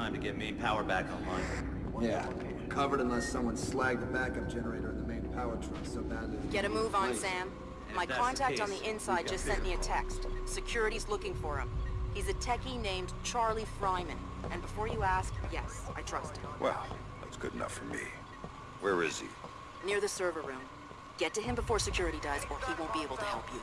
time to get main power back online. Yeah, covered unless someone slagged the backup generator in the main power truck so badly. Get a move on, Sam. And My if that's the contact on the inside just sent me a text. Security's looking for him. He's a techie named Charlie Fryman. And before you ask, yes, I trust him. Well, that's good enough for me. Where is he? Near the server room. Get to him before security does, or he won't be able to help you.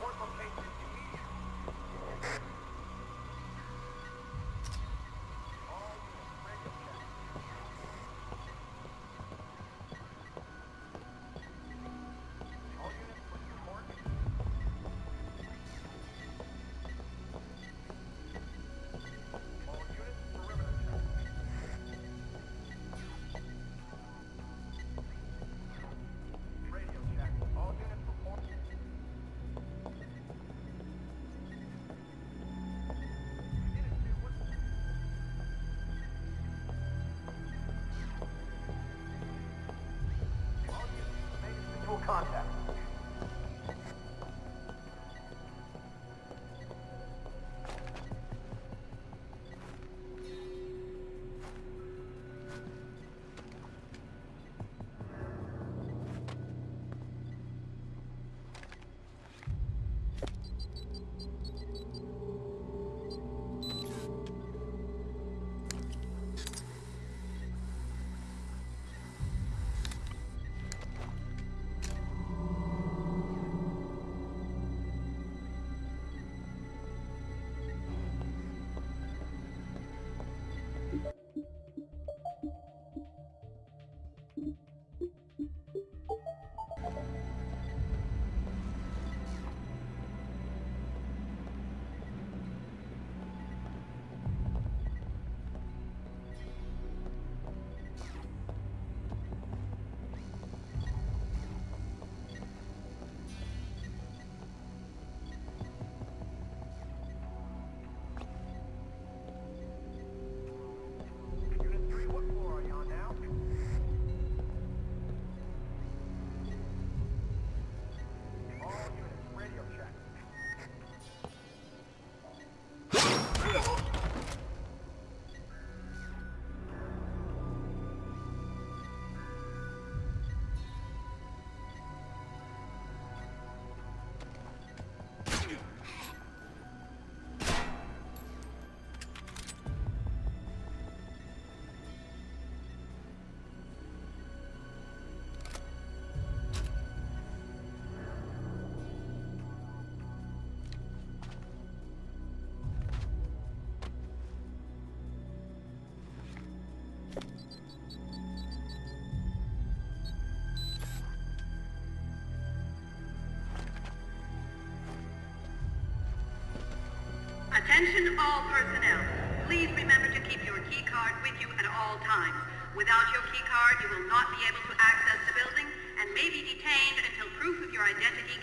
Attention all personnel. Please remember to keep your key card with you at all times. Without your key card, you will not be able to access the building and may be detained until proof of your identity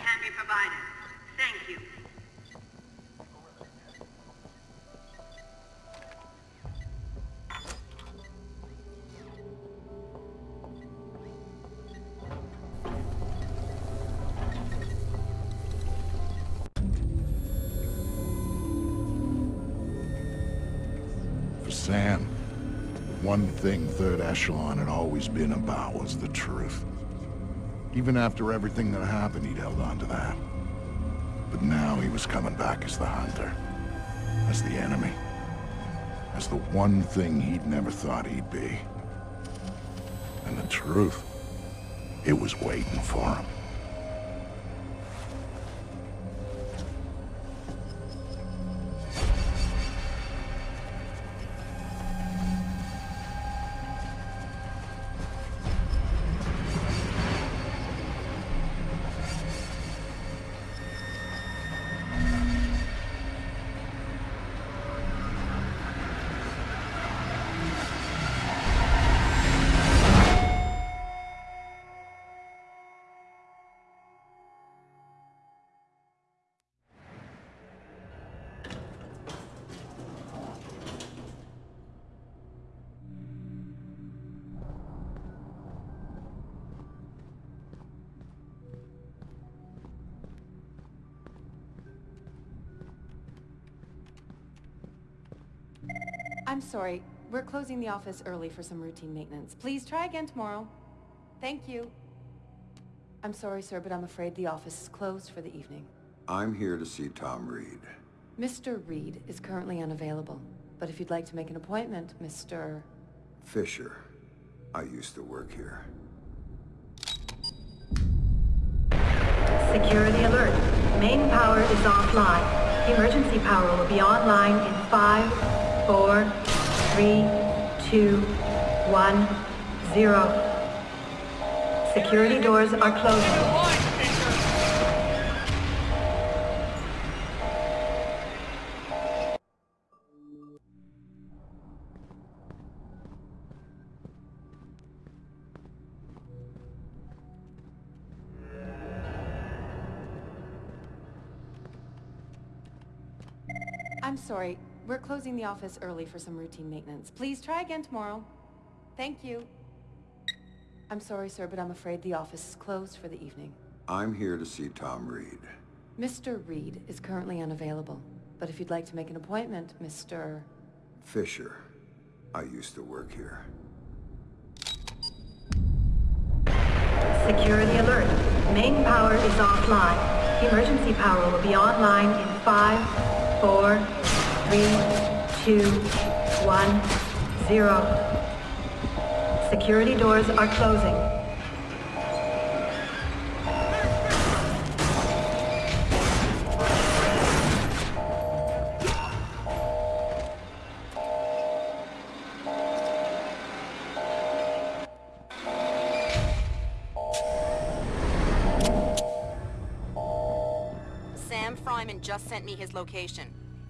Sam, one thing Third Echelon had always been about was the truth. Even after everything that happened, he'd held on to that. But now he was coming back as the hunter. As the enemy. As the one thing he'd never thought he'd be. And the truth, it was waiting for him. I'm sorry. we're closing the office early for some routine maintenance. Please try again tomorrow. Thank you. I'm sorry, sir, but I'm afraid the office is closed for the evening. I'm here to see Tom Reed. Mr. Reed is currently unavailable, but if you'd like to make an appointment, Mr... Fisher. I used to work here. Security alert. Main power is offline. Emergency power will be online in five, four, three, two, one, zero. Security doors are closing. I'm sorry, we're closing the office early for some routine maintenance. Please try again tomorrow. Thank you. I'm sorry, sir, but I'm afraid the office is closed for the evening. I'm here to see Tom Reed. Mr. Reed is currently unavailable, but if you'd like to make an appointment, Mr... Fisher. I used to work here. Security alert. Main power is offline. Emergency power will be online in five, four, three, two, one, zero. Security doors are closing. Sam Fryman just sent me his location.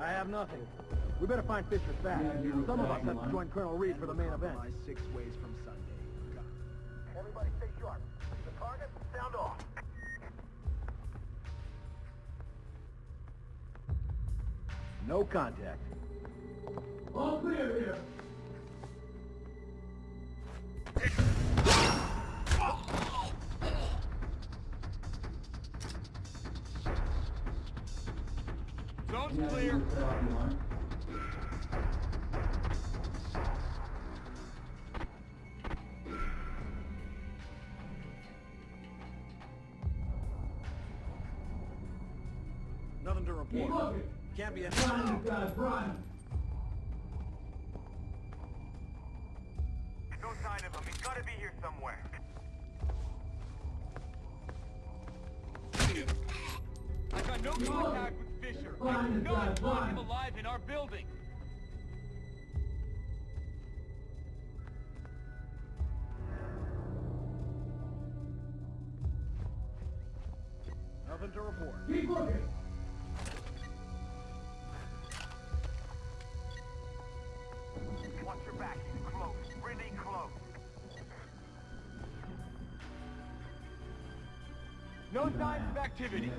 I have nothing. We better find Fisher fast. Some of us have to join Colonel Reed for the main event. Six ways from Sunday. Everybody stay sharp. The target, sound off. No contact. All clear here. Zone's clear. Nothing to report. Can't be a... No No signs of activity.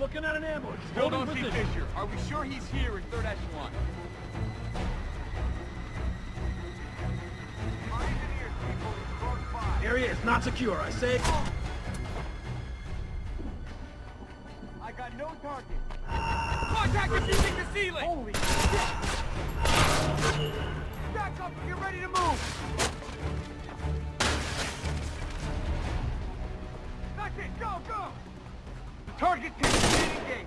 Looking at an ambush. Still Holding don't see. Fisher. Are we sure he's here in third echelon? Our engineers people is. Area is not secure, I say. I got no target. Contact defusing the ceiling! Holy shit! Back up and get ready to move! That's it, go, go! Target team, engage!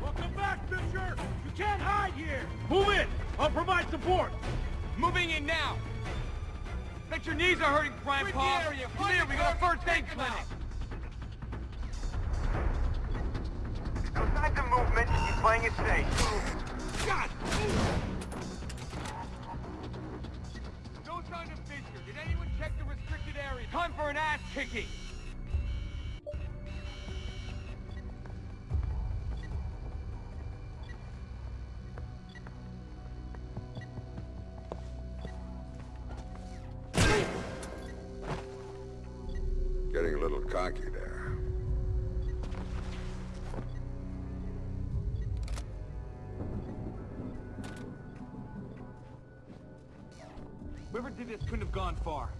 Welcome back, Fisher! You can't hide here! Move in! I'll provide support! Moving in now! Bet your knees are hurting, Prime Sweep Paw! the area. Come we got a first aid clinic! God! No time to figure. Did anyone check the restricted area? Time for an ass kicking! This couldn't have gone far.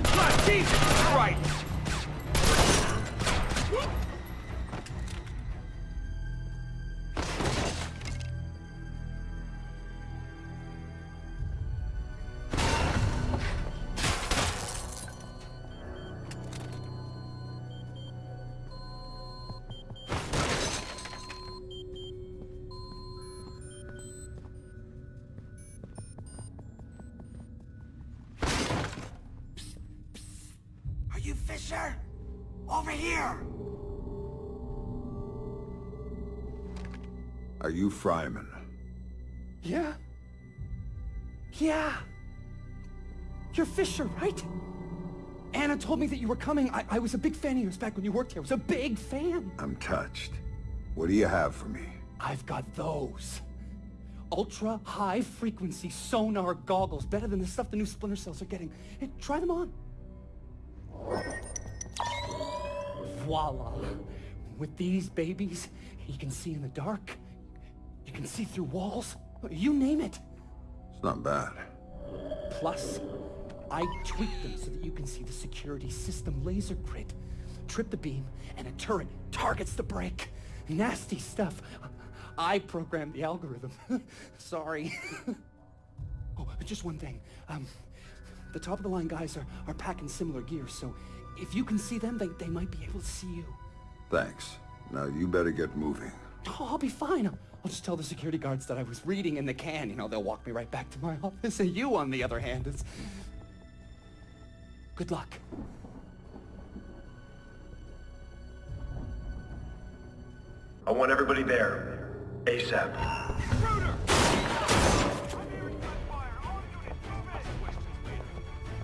In sight! Jesus Fisher? Over here! Are you Fryman? Yeah? Yeah! You're Fisher, right? Anna told me that you were coming. I, I was a big fan of yours back when you worked here. I was a big fan. I'm touched. What do you have for me? I've got those. Ultra high frequency sonar goggles. Better than the stuff the new Splinter Cells are getting. Hey, try them on. Voila. With these babies, you can see in the dark. You can see through walls. You name it. It's not bad. Plus, I tweak them so that you can see the security system laser grid. Trip the beam, and a turret targets the break. Nasty stuff. I programmed the algorithm. Sorry. oh, just one thing. Um, the top-of-the-line guys are, are packing similar gear, so if you can see them, they, they might be able to see you. Thanks. Now you better get moving. Oh, I'll be fine. I'll, I'll just tell the security guards that I was reading in the can. You know, they'll walk me right back to my office. And you, on the other hand, is... Good luck. I want everybody there. ASAP.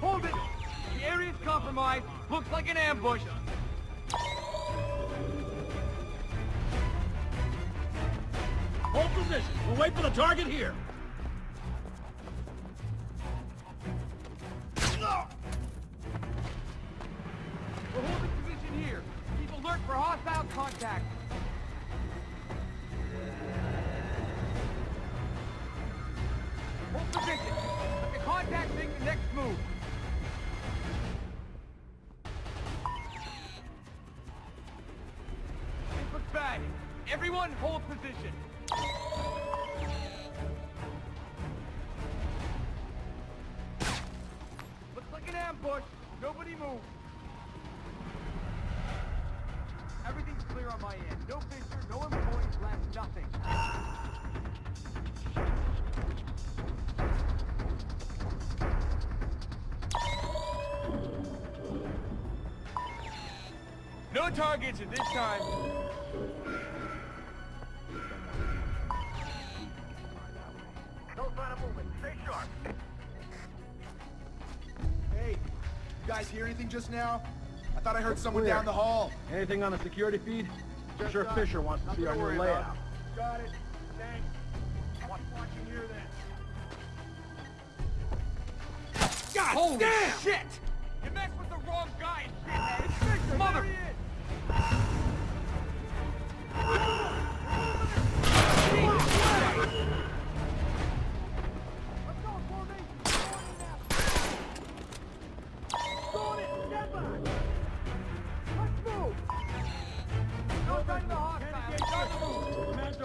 Hold it! The area's compromised. Looks like an ambush. Hold position. We'll wait for the target here. We're holding position here. Keep alert for hostile contact. Position. Looks like an ambush. Nobody move. Everything's clear on my end. No Fisher, no employees left, nothing. No targets at this time. Anything just now? I thought I heard someone down the hall. Anything on the security feed? I'm sure uh, Fisher wants to see our new layout. Got it. Thanks. Watch watching here then. God Holy damn! shit! You messed with the wrong guy, shithead! It's Fisher, Mother... There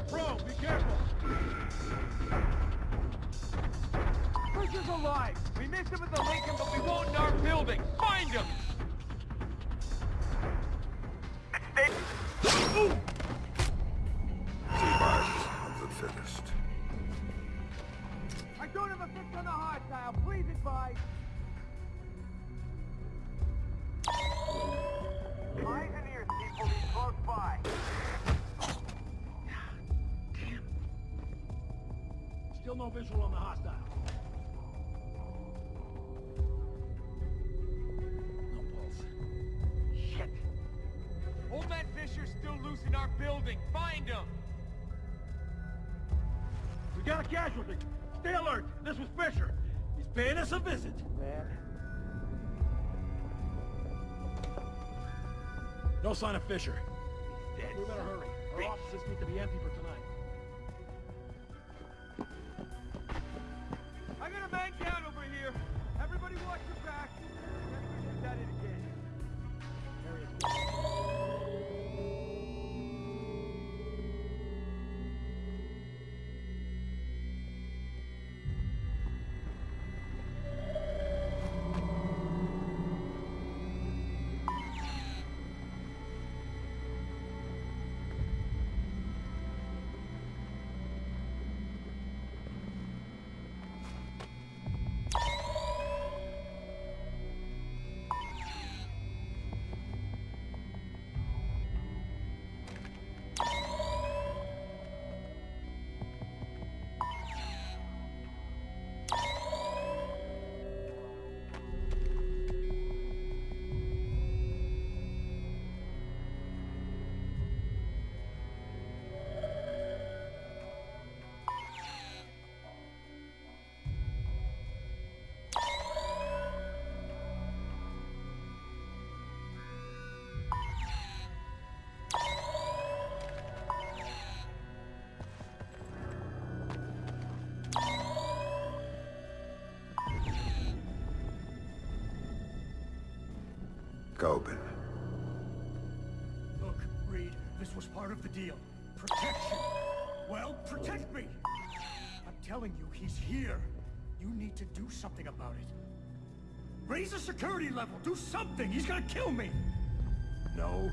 Command pro. Be careful. Fisher's alive. We missed him at the Lincoln, but we won't in our building. Find him! Still no visual on the hostile. No pulse. Shit. Old man Fisher's still loose in our building. Find him. We got a casualty. Stay alert. This was Fisher. He's paying us a visit. Man. No sign of Fisher. He's dead. We better hurry. Our Bitch. offices need to be empty for Kobin. Look, Reed, this was part of the deal. Protection. Well, protect me! I'm telling you, he's here. You need to do something about it. Raise the security level, do something! He's gonna kill me! No.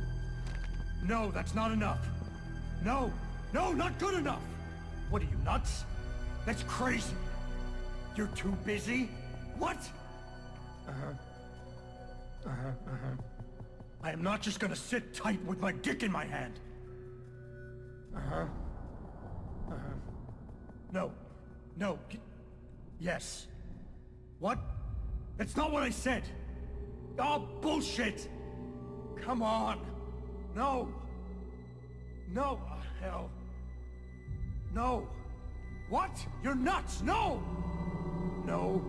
No, that's not enough. No. No, not good enough! What are you, nuts? That's crazy. You're too busy? What? Uh-huh. Uh-huh, uh-huh. I am not just gonna sit tight with my dick in my hand. Uh-huh. Uh-huh. No. No. Yes. What? That's not what I said. Oh, bullshit! Come on. No. No. Oh, hell. No. What? You're nuts! No! No.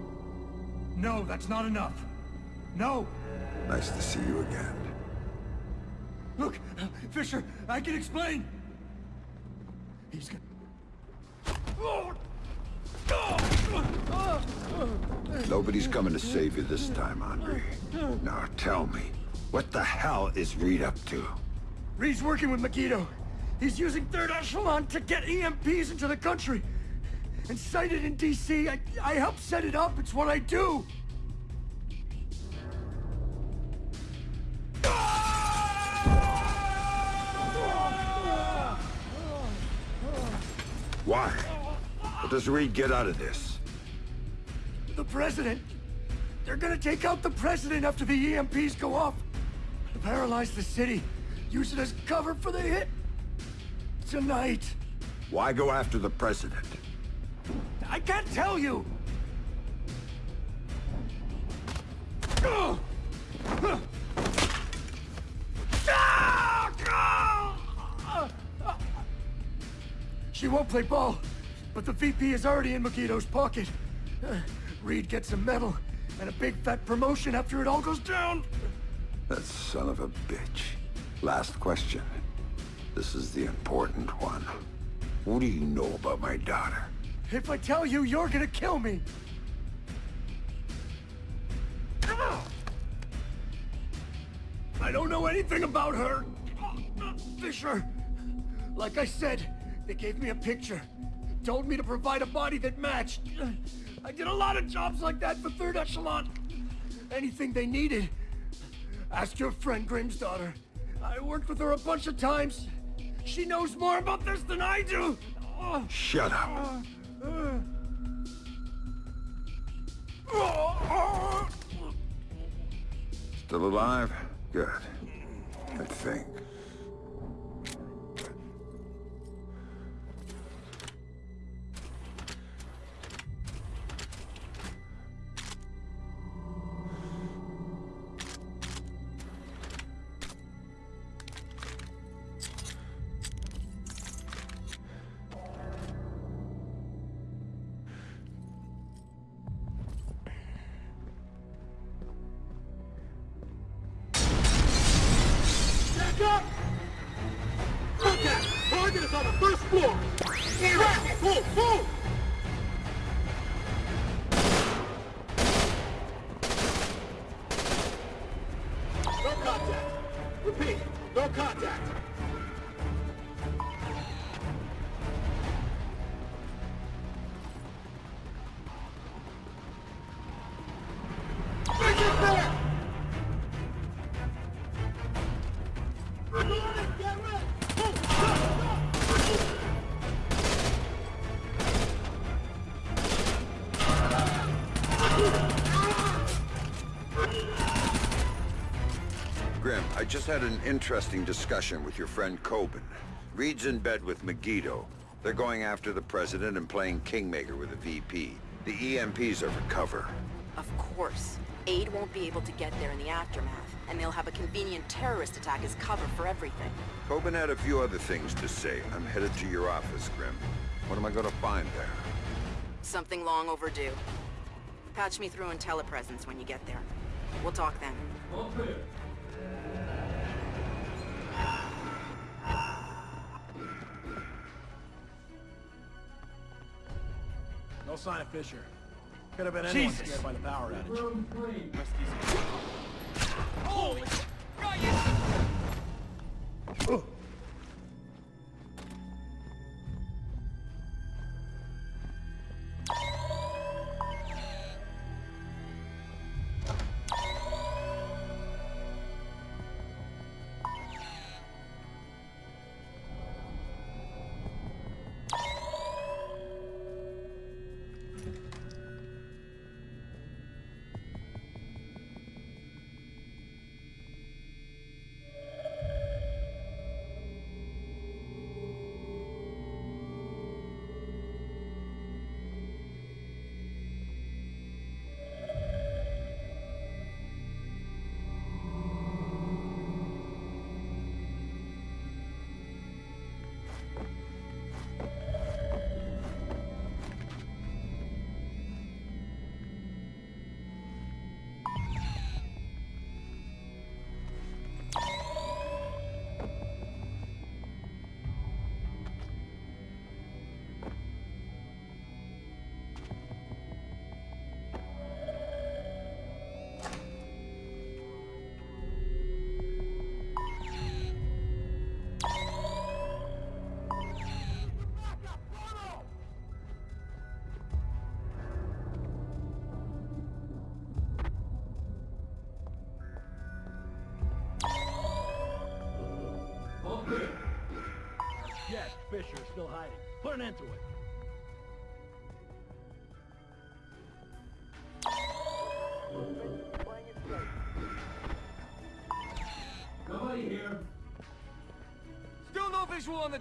No, that's not enough. No. Nice to see you again. Look, Fisher, I can explain. He's gonna... Oh! Nobody's coming to save you this time, Andre. Now tell me, what the hell is Reed up to? Reed's working with Megiddo. He's using Third Echelon to get EMPs into the country. And sighted in D.C., I, I help set it up. It's what I do. What does Reed get out of this? The president. They're gonna take out the president after the EMPs go off. Paralyze the city. Use it as cover for the hit. Tonight. Why go after the president? I can't tell you! She won't play ball, but the VP is already in Megiddo's pocket. Uh, Reed gets a medal and a big fat promotion after it all goes down. That son of a bitch. Last question. This is the important one. What do you know about my daughter? If I tell you, you're gonna kill me. I don't know anything about her. Fisher. Like I said, they gave me a picture. Told me to provide a body that matched. I did a lot of jobs like that for Third Echelon. Anything they needed. Ask your friend Grimsdottir. I worked with her a bunch of times. She knows more about this than I do! Uh, Shut up. Still alive? Good. I think. Up! Contact! Target is on the first floor! Move! Move! No had an interesting discussion with your friend Kobin. Reed's in bed with Megiddo. They're going after the president and playing Kingmaker with a VP. The EMPs are for cover. Of course. Aid won't be able to get there in the aftermath, and they'll have a convenient terrorist attack as cover for everything. Kobin had a few other things to say. I'm headed to your office, Grim. What am I gonna find there? Something long overdue. Patch me through in telepresence when you get there. We'll talk then. Sign of Fisher. Could have been anyone Jesus. scared by the power outage. Holy! Got you! Hiding. Put an end to it. Still no visual on the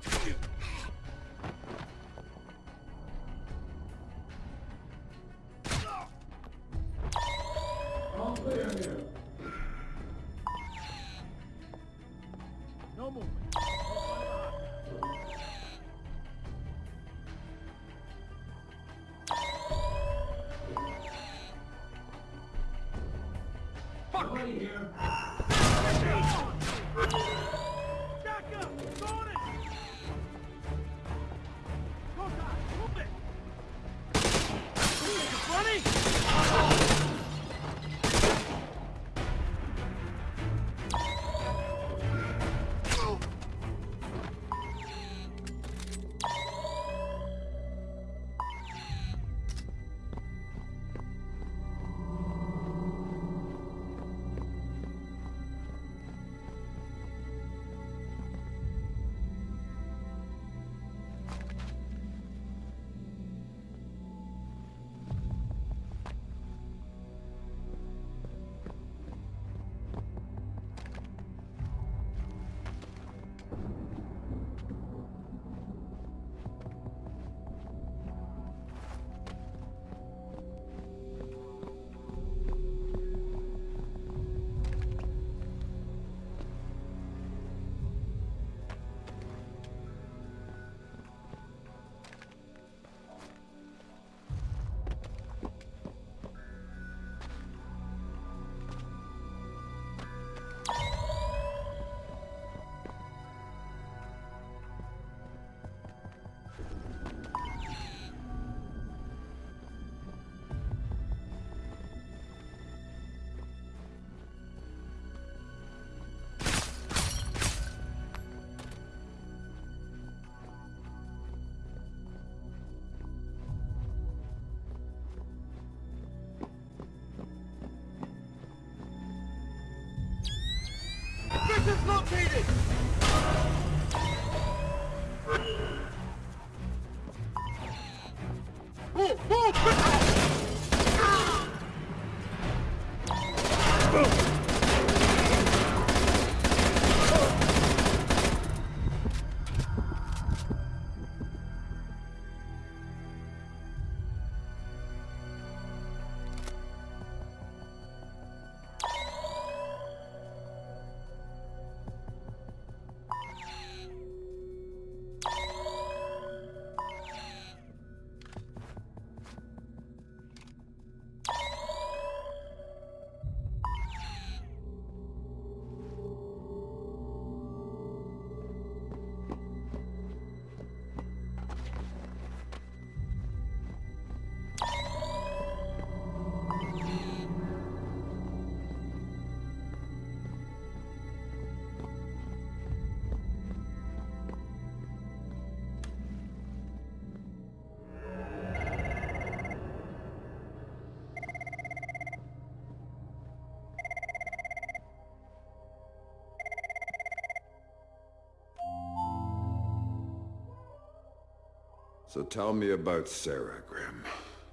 So tell me about Sarah, Grim.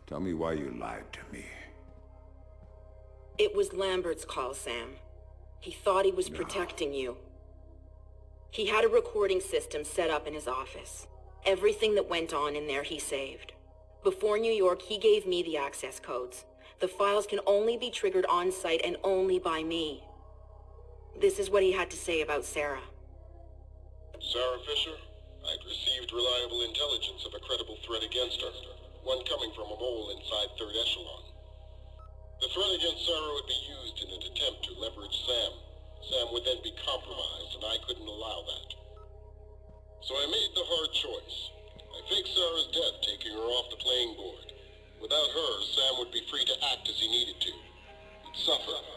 Tell me why you lied to me. It was Lambert's call, Sam. He thought he was protecting you. He had a recording system set up in his office. Everything that went on in there he saved. Before New York, he gave me the access codes. The files can only be triggered on-site and only by me. This is what he had to say about Sarah. Sarah Fisher, I'd received reliable intelligence of a credible threat against her, one coming from a mole inside Third Echelon. The threat against Sarah would be used in an attempt to leverage Sam. Sam would then be compromised, and I couldn't allow that. So I made the hard choice. I faked Sarah's death, taking her off the playing board. Without her, Sam would be free to act as he needed to. He'd suffer,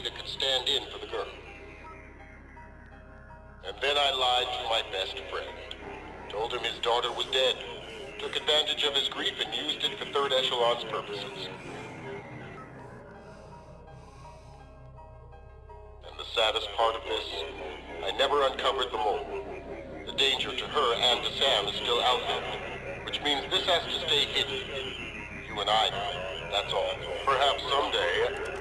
that could stand in for the girl. And then I lied to my best friend. Told him his daughter was dead. Took advantage of his grief and used it for Third Echelon's purposes. And the saddest part of this, I never uncovered the mole. The danger to her and to Sam is still out there, which means this has to stay hidden. You and I that's all. Perhaps someday...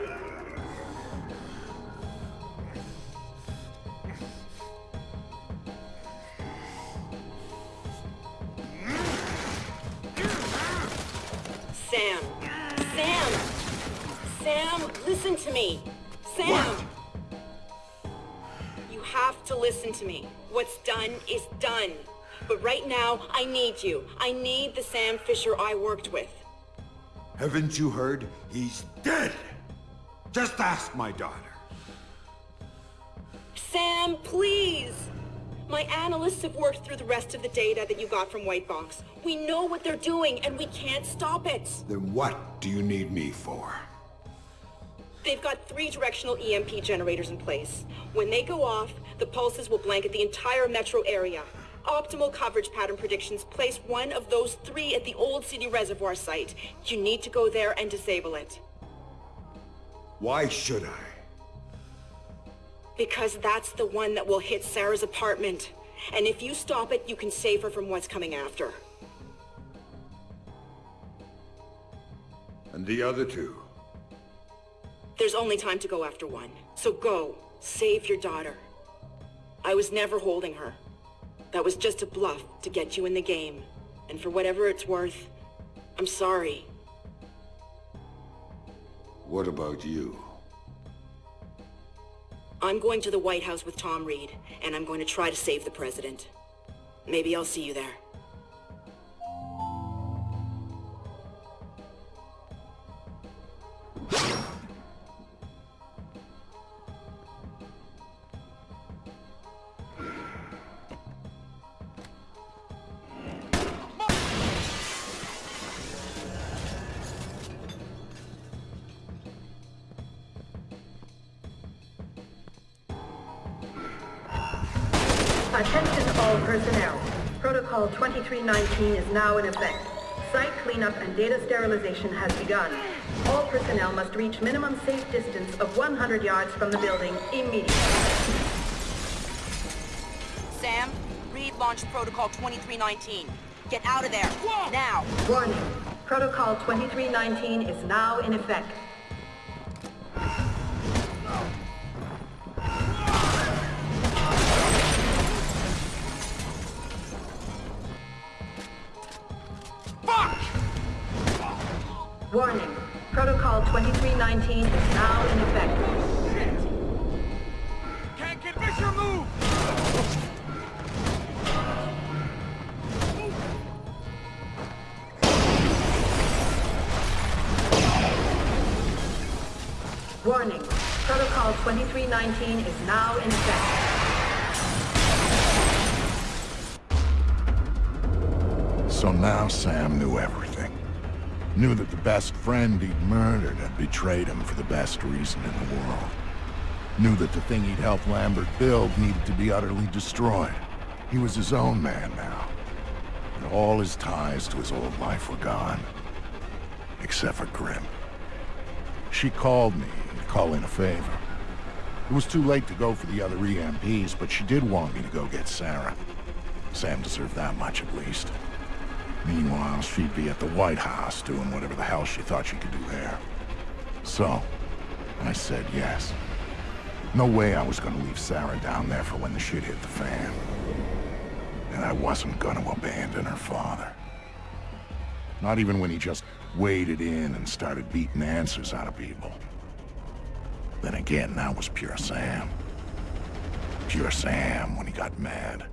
listen to me! Sam! You have to listen to me. What's done is done. But right now, I need you. I need the Sam Fisher I worked with. Haven't you heard? He's dead! Just ask my daughter. Sam, please! My analysts have worked through the rest of the data that you got from White Box. We know what they're doing, and we can't stop it. Then what do you need me for? They've got three directional EMP generators in place. When they go off, the pulses will blanket the entire metro area. Optimal coverage pattern predictions place one of those three at the Old City Reservoir site. You need to go there and disable it. Why should I? Because that's the one that will hit Sarah's apartment. And if you stop it, you can save her from what's coming after. And the other two? There's only time to go after one. So go. Save your daughter. I was never holding her. That was just a bluff to get you in the game. And for whatever it's worth, I'm sorry. What about you? I'm going to the White House with Tom Reed, and I'm going to try to save the president. Maybe I'll see you there. 2319 is now in effect. Site cleanup and data sterilization has begun. All personnel must reach minimum safe distance of 100 yards from the building immediately. Sam, Reed launched Protocol 2319. Get out of there. Now. Warning. Protocol 2319 is now in effect. 2319 is now in effect. So now Sam knew everything. Knew that the best friend he'd murdered had betrayed him for the best reason in the world. Knew that the thing he'd helped Lambert build needed to be utterly destroyed. He was his own man now. And all his ties to his old life were gone. Except for Grim. She called me to call in a favor. It was too late to go for the other EMPs, but she did want me to go get Sarah. Sam deserved that much at least. Meanwhile, she'd be at the White House doing whatever the hell she thought she could do there. So, I said yes. No way I was gonna leave Sarah down there for when the shit hit the fan. And I wasn't gonna abandon her father. Not even when he just waded in and started beating answers out of people. Then again, that was pure Sam. Pure Sam when he got mad.